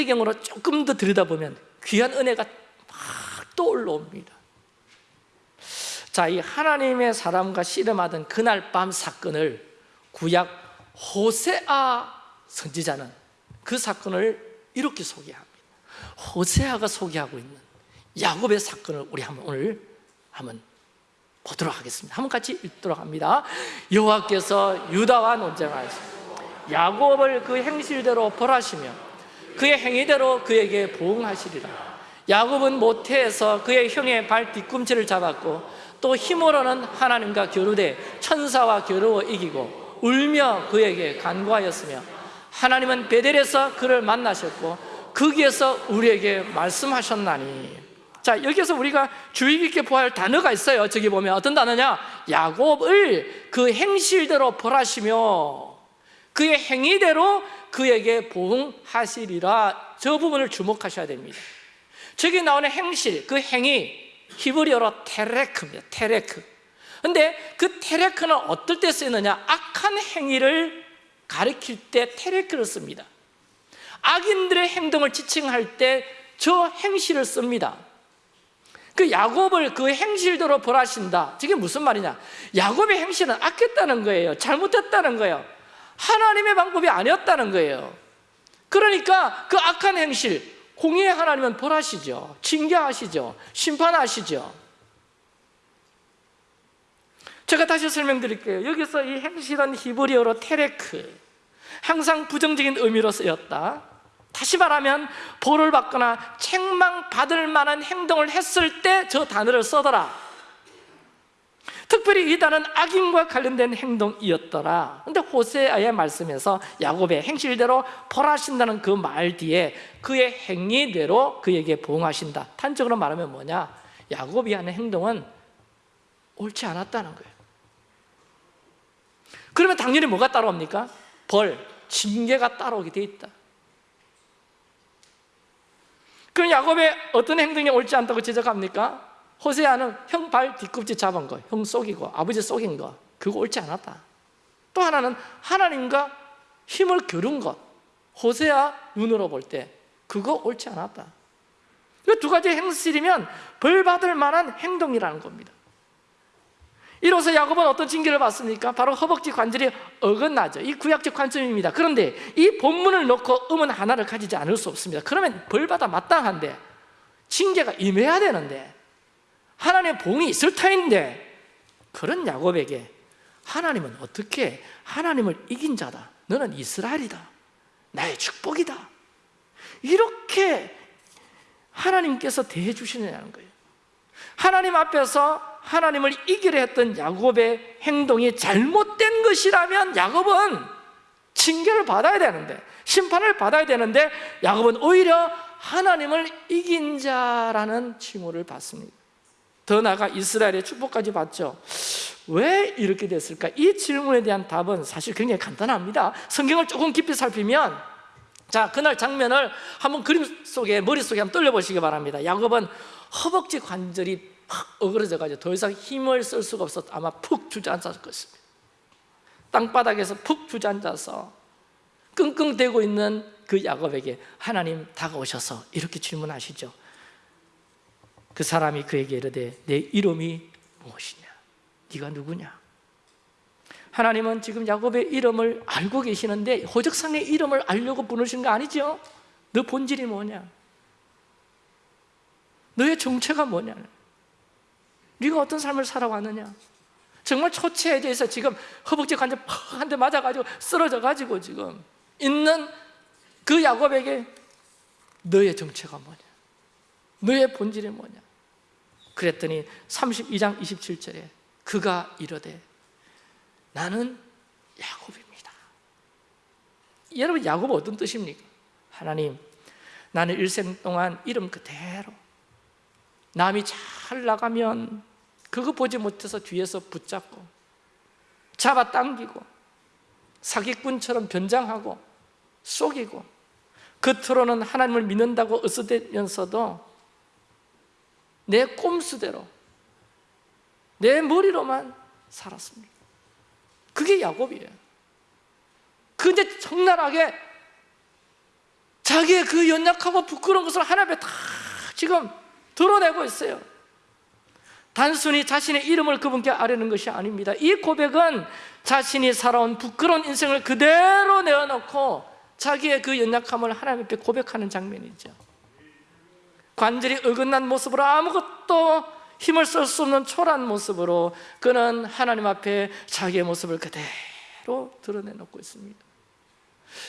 확대경으로 조금 더 들여다보면 귀한 은혜가 막 떠올라옵니다. 자, 이 하나님의 사람과 씨름하던 그날 밤 사건을 구약 호세아 선지자는 그 사건을 이렇게 소개합니다. 호세아가 소개하고 있는 야곱의 사건을 우리 한번 오늘 한번 보도록 하겠습니다. 한번 같이 읽도록 합니다. 여호와께서 유다와 논쟁하였습니다 야곱을 그 행실대로 벌하시며 그의 행위대로 그에게 보응하시리라. 야곱은 모태에서 그의 형의 발 뒤꿈치를 잡았고 또 힘으로는 하나님과 겨루되 천사와 겨루어 이기고 울며 그에게 간구하였으며 하나님은 베델에서 그를 만나셨고 거기에서 우리에게 말씀하셨나니. 자 여기서 우리가 주의 깊게 보아야 할 단어가 있어요. 저기 보면 어떤 단어냐? 야곱을 그 행실대로 벌하시며 그의 행위대로 그에게 보응하시리라. 저 부분을 주목하셔야 됩니다. 저기 나오는 행실, 그 행위 히브리어로 테레크입니다. 테레크. 근데 그 테레크는 어떨 때 쓰느냐? 악한 행위를 가리킬 때 테레크를 씁니다. 악인들의 행동을 지칭할 때 저 행실을 씁니다. 그 야곱을 그 행실대로 벌하신다. 저게 무슨 말이냐? 야곱의 행실은 악했다는 거예요. 잘못했다는 거예요 하나님의 방법이 아니었다는 거예요. 그러니까 그 악한 행실 공의의 하나님은 벌하시죠. 징계하시죠. 심판하시죠. 제가 다시 설명드릴게요. 여기서 이 행실은 히브리어로 테레크. 항상 부정적인 의미로 쓰였다. 다시 말하면 벌을 받거나 책망받을 만한 행동을 했을 때 저 단어를 써더라 특별히 이 단어는 악인과 관련된 행동이었더라. 근데 호세아의 말씀에서 야곱의 행실대로 벌하신다는 그 말 뒤에 그의 행위대로 그에게 보응하신다. 단적으로 말하면 뭐냐? 야곱이 하는 행동은 옳지 않았다는 거예요. 그러면 당연히 뭐가 따라옵니까? 벌, 징계가 따라오게 돼 있다. 그럼 야곱의 어떤 행동이 옳지 않다고 지적합니까? 호세아는 형 발 뒤꿈치 잡은 거, 형 속이고 아버지 속인 거 그거 옳지 않았다. 또 하나는 하나님과 힘을 겨룬 것 호세아 눈으로 볼 때 그거 옳지 않았다. 이 두 가지 행실이면 벌 받을 만한 행동이라는 겁니다. 이로써 야곱은 어떤 징계를 받습니까? 바로 허벅지 관절이 어긋나죠. 이 구약적 관점입니다. 그런데 이 본문을 놓고 음은 하나를 가지지 않을 수 없습니다. 그러면 벌받아 마땅한데 징계가 임해야 되는데 하나님의 봉이 있을 터인데 그런 야곱에게 하나님은 어떻게 하나님을 이긴 자다? 너는 이스라엘이다. 나의 축복이다. 이렇게 하나님께서 대해 주시느냐는 거예요. 하나님 앞에서 하나님을 이기려 했던 야곱의 행동이 잘못된 것이라면 야곱은 징계를 받아야 되는데 심판을 받아야 되는데 야곱은 오히려 하나님을 이긴 자라는 칭호를 받습니다 더 나아가 이스라엘의 축복까지 받죠. 왜 이렇게 됐을까? 이 질문에 대한 답은 사실 굉장히 간단합니다. 성경을 조금 깊이 살피면 자 그날 장면을 한번 그림 속에 머릿속에 한번 떨려보시기 바랍니다. 야곱은 허벅지 관절이 팍 어그러져가지고 더 이상 힘을 쓸 수가 없어 아마 푹 주저앉았을 것입니다. 땅바닥에서 푹 주저앉아서 끙끙대고 있는 그 야곱에게 하나님 다가오셔서 이렇게 질문하시죠 그 사람이 그에게 이르되 내 이름이 무엇이냐? 네가 누구냐? 하나님은 지금 야곱의 이름을 알고 계시는데 호적상의 이름을 알려고 부르신 거 아니죠? 너 본질이 뭐냐? 너의 정체가 뭐냐? 네가 어떤 삶을 살아왔느냐? 정말 초췌에 대해서 지금 허벅지 관절 한대 맞아가지고 쓰러져가지고 지금 있는 그 야곱에게 너의 정체가 뭐냐? 너의 본질이 뭐냐? 그랬더니 32장 27절에 그가 이르되 나는 야곱입니다 여러분 야곱 어떤 뜻입니까? 하나님 나는 일생 동안 이름 그대로 남이 잘 나가면 그거 보지 못해서 뒤에서 붙잡고 잡아당기고 사기꾼처럼 변장하고 속이고 겉으로는 하나님을 믿는다고 으스대면서도 내 꼼수대로 내 머리로만 살았습니다. 그게 야곱이에요. 근데 적나라하게 자기의 그 연약하고 부끄러운 것을 하나님 앞에 다 지금 드러내고 있어요. 단순히 자신의 이름을 그분께 아뢰는 것이 아닙니다. 이 고백은 자신이 살아온 부끄러운 인생을 그대로 내어놓고 자기의 그 연약함을 하나님 앞에 고백하는 장면이죠 관절이 어긋난 모습으로 아무것도 힘을 쓸 수 없는 초라한 모습으로 그는 하나님 앞에 자기의 모습을 그대로 드러내놓고 있습니다.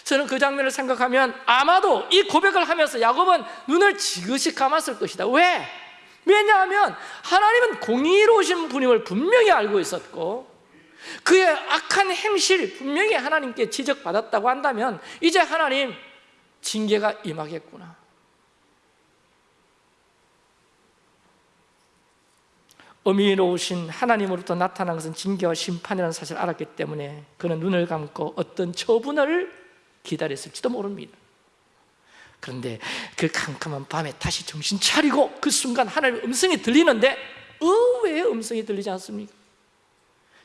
저는 그 장면을 생각하면 아마도 이 고백을 하면서 야곱은 눈을 지그시 감았을 것이다. 왜? 왜냐하면 하나님은 공의로우신 분임을 분명히 알고 있었고 그의 악한 행실 분명히 하나님께 지적받았다고 한다면 이제 하나님 징계가 임하겠구나 어미로우신 하나님으로부터 나타난 것은 징계와 심판이라는 사실을 알았기 때문에 그는 눈을 감고 어떤 처분을 기다렸을지도 모릅니다. 그런데 그 캄캄한 밤에 다시 정신 차리고 그 순간 하나님의 음성이 들리는데 의외의 음성이 들리지 않습니까?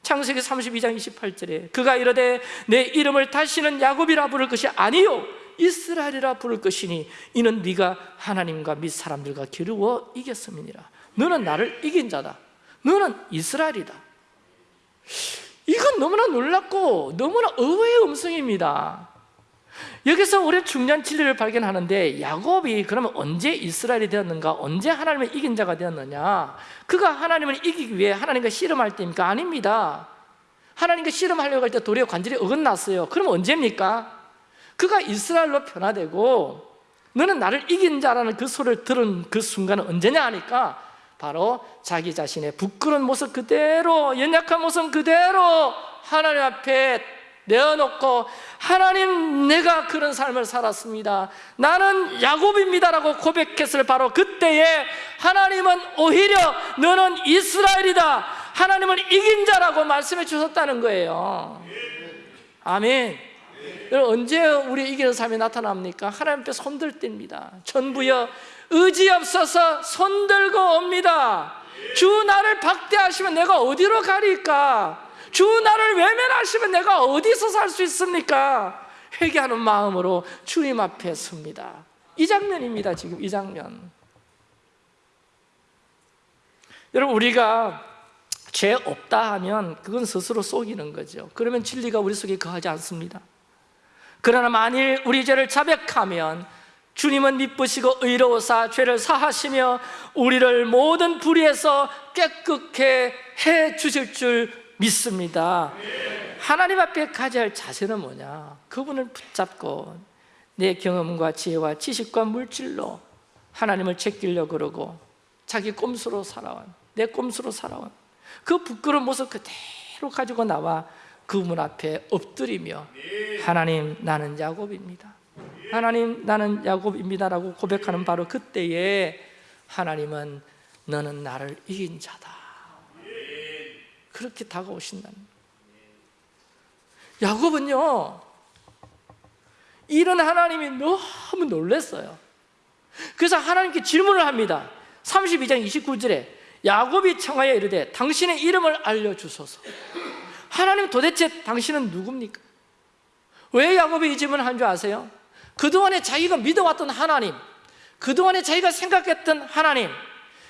창세기 32장 28절에 그가 이르되 내 이름을 다시는 야곱이라 부를 것이 아니요 이스라엘이라 부를 것이니 이는 네가 하나님과 및 사람들과 겨루어 이겼음이니라. 너는 나를 이긴 자다 너는 이스라엘이다 이건 너무나 놀랍고 너무나 의외의 음성입니다 여기서 우리 중요한 진리를 발견하는데 야곱이 그러면 언제 이스라엘이 되었는가? 언제 하나님을 이긴 자가 되었느냐? 그가 하나님을 이기기 위해 하나님과 씨름할 때입니까? 아닙니다 하나님과 씨름하려고 할 때 도리어 관절이 어긋났어요 그럼 언제입니까? 그가 이스라엘로 변화되고 너는 나를 이긴 자라는 그 소리를 들은 그 순간은 언제냐 하니까 바로 자기 자신의 부끄러운 모습 그대로 연약한 모습 그대로 하나님 앞에 내어놓고 하나님 내가 그런 삶을 살았습니다. 나는 야곱입니다라고 고백했을 바로 그때에 하나님은 오히려 너는 이스라엘이다 하나님을 이긴 자라고 말씀해 주셨다는 거예요. 아멘. 언제 우리 이기는 삶이 나타납니까? 하나님 앞에 손들 때입니다. 전부여 의지 없어서 손들고 옵니다. 주 나를 박대하시면 내가 어디로 가리까? 주 나를 외면하시면 내가 어디서 살 수 있습니까? 회개하는 마음으로 주님 앞에 섭니다. 이 장면입니다 지금 이 장면. 여러분 우리가 죄 없다 하면 그건 스스로 속이는 거죠. 그러면 진리가 우리 속에 거하지 않습니다. 그러나 만일 우리 죄를 자백하면 주님은 미쁘시고 의로우사 죄를 사하시며 우리를 모든 불의에서 깨끗게 해 주실 줄 믿습니다. 하나님 앞에 가져야 할 자세는 뭐냐? 그분을 붙잡고 내 경험과 지혜와 지식과 물질로 하나님을 제끼려고 그러고 자기 꼼수로 살아온 내 꼼수로 살아온 그 부끄러운 모습 그대로 가지고 나와 그분 앞에 엎드리며 하나님 나는 야곱입니다 하나님 나는 야곱입니다라고 고백하는 바로 그때에 하나님은 너는 나를 이긴 자다. 그렇게 다가오신다는 야곱은요 이런 하나님이 너무 놀랐어요. 그래서 하나님께 질문을 합니다. 32장 29절에 야곱이 청하여 이르되 당신의 이름을 알려주소서. 하나님 도대체 당신은 누굽니까? 왜 야곱이 이 질문을 한 줄 아세요? 그동안에 자기가 믿어왔던 하나님 그동안에 자기가 생각했던 하나님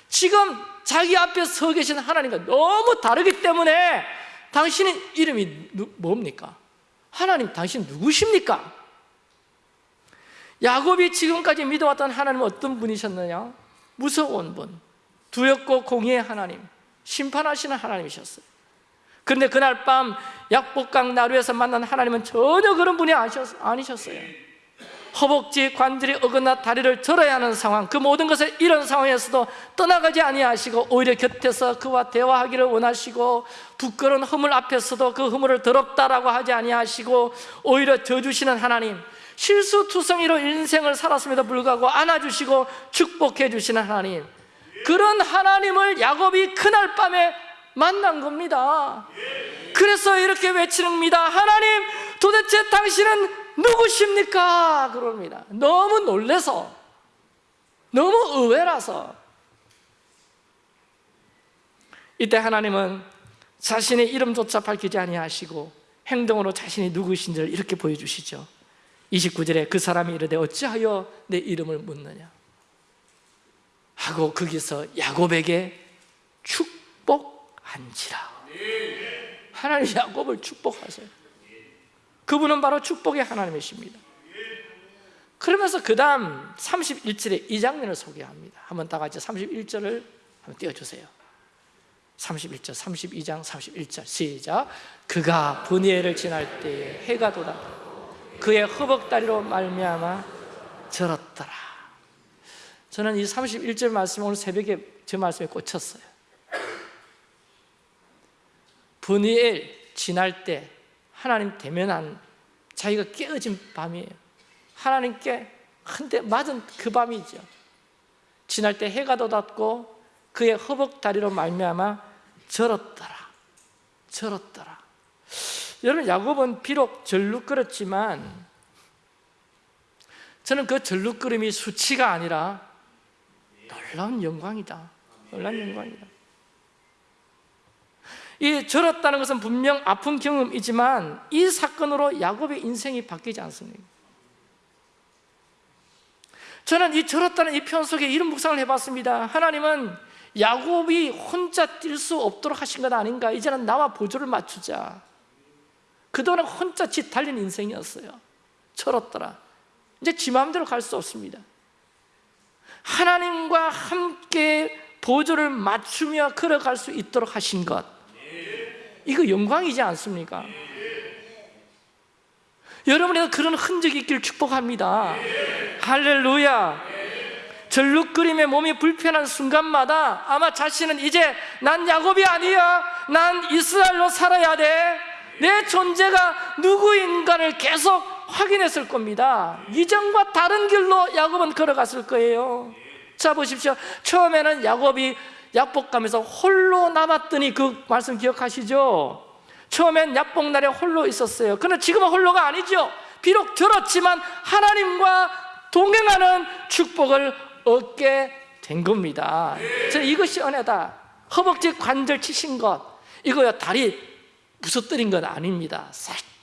지금 자기 앞에 서 계신 하나님과 너무 다르기 때문에 당신의 이름이 누, 뭡니까? 하나님 당신 누구십니까? 야곱이 지금까지 믿어왔던 하나님은 어떤 분이셨느냐? 무서운 분, 두렵고 공의의 하나님, 심판하시는 하나님이셨어요 그런데 그날 밤 약복강 나루에서 만난 하나님은 전혀 그런 분이 아니셨어요 허벅지 관절이 어긋나 다리를 절어야 하는 상황 그 모든 것을 이런 상황에서도 떠나가지 아니하시고 오히려 곁에서 그와 대화하기를 원하시고 부끄러운 허물 앞에서도 그 허물을 더럽다라고 하지 아니하시고 오히려 져주시는 하나님 실수투성이로 인생을 살았음에도 불구하고 안아주시고 축복해 주시는 하나님 그런 하나님을 야곱이 그날 밤에 만난 겁니다. 그래서 이렇게 외치는 겁니다. 하나님 도대체 당신은 누구십니까? 그럽니다. 너무 놀래서 너무 의외라서. 이때 하나님은 자신의 이름조차 밝히지 아니하시고 행동으로 자신이 누구신지를 이렇게 보여주시죠. 29절에 그 사람이 이르되 어찌하여 내 이름을 묻느냐? 하고 거기서 야곱에게 축복한지라. 하나님 야곱을 축복하세요 그분은 바로 축복의 하나님이십니다. 그러면서 그 다음 31절에 이 장면을 소개합니다. 한번 다 같이 31절을 한번 띄워주세요. 31절, 32장, 31절. 시작. 그가 분이엘을 지날 때에 해가 돋아 그의 허벅다리로 말미암아 절었더라. 저는 이 31절 말씀 오늘 새벽에 저 말씀에 꽂혔어요. 분이엘 지날 때 하나님 대면한 자기가 깨어진 밤이에요. 하나님께 한대 맞은 그 밤이죠. 지날 때 해가 돋았고 그의 허벅다리로 말미암아 절었더라. 절었더라. 여러분 야곱은 비록 절룩거렸지만 저는 그 절룩거림이 수치가 아니라 놀라운 영광이다. 놀라운 영광이다 이 절었다는 것은 분명 아픈 경험이지만 이 사건으로 야곱의 인생이 바뀌지 않습니다. 저는 이 절었다는 이 표현 속에 이런 묵상을 해봤습니다. 하나님은 야곱이 혼자 뛸 수 없도록 하신 것 아닌가? 이제는 나와 보조를 맞추자. 그동안 혼자 지 달린 인생이었어요. 철었더라. 이제 지 마음대로 갈 수 없습니다. 하나님과 함께 보조를 맞추며 걸어갈 수 있도록 하신 것 이거 영광이지 않습니까? 여러분에게 그런 흔적이 있기를 축복합니다. 할렐루야. 절룩거림에 몸이 불편한 순간마다 아마 자신은 이제 난 야곱이 아니야. 난 이스라엘로 살아야 돼 내 존재가 누구인가를 계속 확인했을 겁니다. 이전과 다른 길로 야곱은 걸어갔을 거예요. 자 보십시오. 처음에는 야곱이 약복가면서 홀로 남았더니 그 말씀 기억하시죠? 처음엔 약복날에 홀로 있었어요. 그러나 지금은 홀로가 아니죠. 비록 들었지만 하나님과 동행하는 축복을 얻게 된 겁니다. 저는 이것이 은혜다. 허벅지 관절 치신 것. 이거요 다리 부서뜨린 건 아닙니다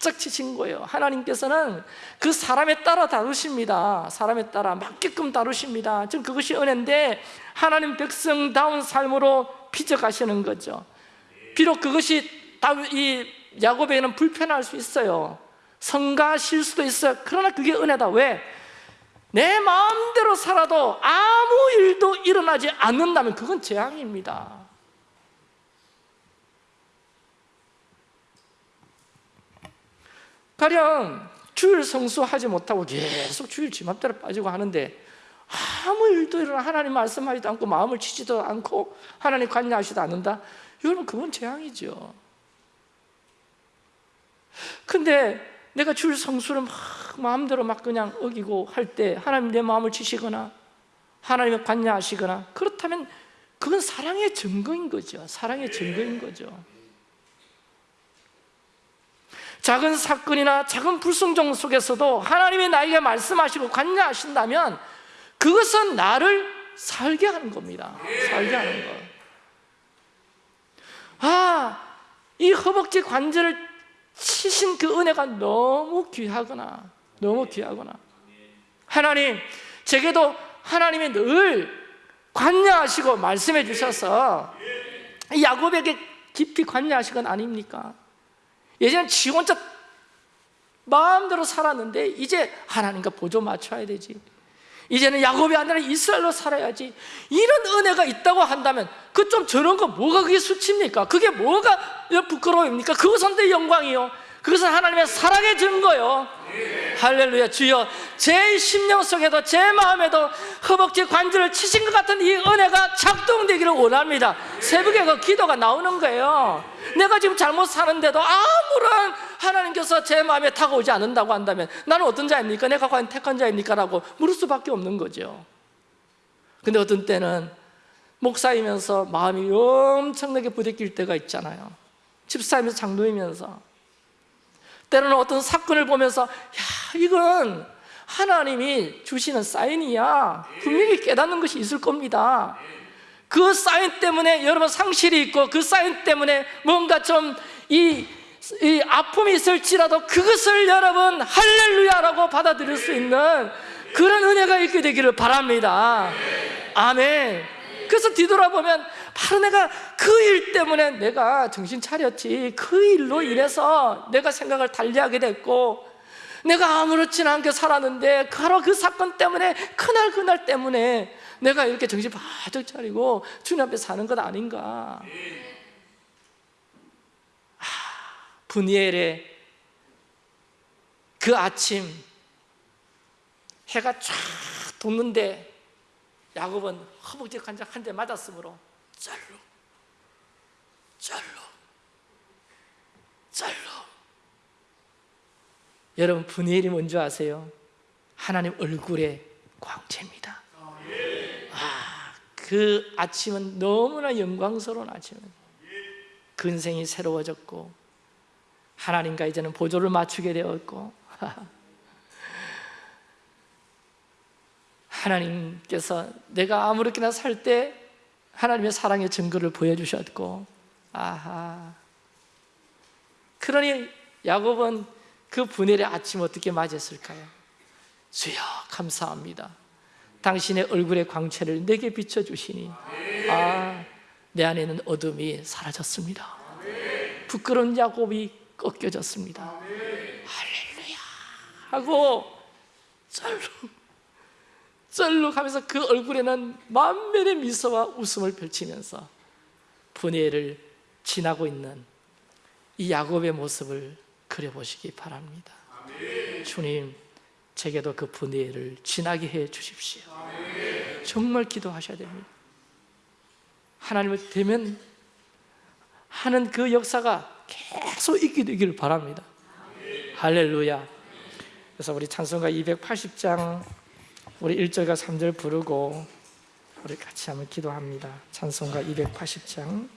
살짝 치신 거예요. 하나님께서는 그 사람에 따라 다루십니다. 사람에 따라 맞게끔 다루십니다. 전 그것이 은혜인데 하나님 백성다운 삶으로 빚어가시는 거죠. 비록 그것이 이 야곱에게는 불편할 수 있어요. 성가실 수도 있어요. 그러나 그게 은혜다. 왜? 내 마음대로 살아도 아무 일도 일어나지 않는다면 그건 재앙입니다 가령 주일 성수하지 못하고 계속 주일 지 맘대로 빠지고 하는데 아무 일도 일어나 하나님 말씀하지도 않고 마음을 치지도 않고 하나님 관여하지도 않는다? 여러분 그건 재앙이죠. 근데 내가 주일 성수를 막 마음대로 막 그냥 어기고 할 때 하나님 내 마음을 치시거나 하나님의 관여하시거나 그렇다면 그건 사랑의 증거인 거죠. 사랑의 증거인 거죠 작은 사건이나 작은 불순종 속에서도 하나님이 나에게 말씀하시고 관여하신다면 그것은 나를 살게 하는 겁니다. 살게 하는 것. 아, 이 허벅지 관절을 치신 그 은혜가 너무 귀하거나 너무 귀하거나. 하나님 제게도 하나님이 늘 관여하시고 말씀해 주셔서 야곱에게 깊이 관여하신 건 아닙니까? 예전엔 지 혼자 마음대로 살았는데 이제 하나님과 보조 맞춰야 되지. 이제는 야곱이 아니라 이스라엘로 살아야지. 이런 은혜가 있다고 한다면 그 좀 저런 거 뭐가 그게 수치입니까? 그게 뭐가 부끄러움입니까? 그것은 내 영광이요. 그것은 하나님의 사랑의 증거요. 할렐루야. 주여 제 심령 속에도 제 마음에도 허벅지 관절을 치신 것 같은 이 은혜가 작동되기를 원합니다. 새벽에 그 기도가 나오는 거예요. 내가 지금 잘못 사는데도 아무 런 하나님께서 제 마음에 다가오지 않는다고 한다면 나는 어떤 자입니까? 내가 과연 택한 자입니까? 라고 물을 수밖에 없는 거죠. 근데 어떤 때는 목사이면서 마음이 엄청나게 부대낄 때가 있잖아요. 집사이면서 장로이면서. 때로는 어떤 사건을 보면서 야 이건 하나님이 주시는 사인이야. 분명히 깨닫는 것이 있을 겁니다. 그 사인 때문에 여러분 상실이 있고 그 사인 때문에 뭔가 좀 이 이 아픔이 있을지라도 그것을 여러분 할렐루야라고 받아들일 수 있는 그런 은혜가 있게 되기를 바랍니다. 아멘. 그래서 뒤돌아보면 바로 내가 그 일 때문에 내가 정신 차렸지. 그 일로 인해서 내가 생각을 달리하게 됐고 내가 아무렇지 않게 살았는데 바로 그 사건 때문에 그날 그날 때문에 내가 이렇게 정신 바짝 차리고 주님 앞에 사는 것 아닌가 아, 분이엘의 그 아침 해가 쫙 돋는데 야곱은 허벅지 관장 한 대 맞았으므로 짤로 짤로 짤로 여러분 분해일이 뭔지 아세요? 하나님 얼굴의 광채입니다. 아, 그그 아침은 너무나 영광스러운 아침입니다. 근생이 새로워졌고 하나님과 이제는 보조를 맞추게 되었고. 하나님께서 내가 아무렇게나 살 때 하나님의 사랑의 증거를 보여주셨고. 아하. 그러니 야곱은 그 분해의 아침 어떻게 맞이했을까요? 주여 감사합니다. 당신의 얼굴의 광채를 내게 비춰주시니. 아, 내 안에는 어둠이 사라졌습니다. 부끄러운 야곱이 꺾여졌습니다. 할렐루야! 하고 쩔룩 쩔룩 하면서 그 얼굴에는 만면의 미소와 웃음을 펼치면서 분해를 지나고 있는 이 야곱의 모습을 그려보시기 바랍니다. 주님 제게도 그 분해를 지나게 해 주십시오. 정말 기도하셔야 됩니다. 하나님을 되면 하는 그 역사가 계속 있게 되기를 바랍니다. 할렐루야. 그래서 우리 찬송가 280장 우리 1절과 3절 부르고 우리 같이 한번 기도합니다. 찬송가 280장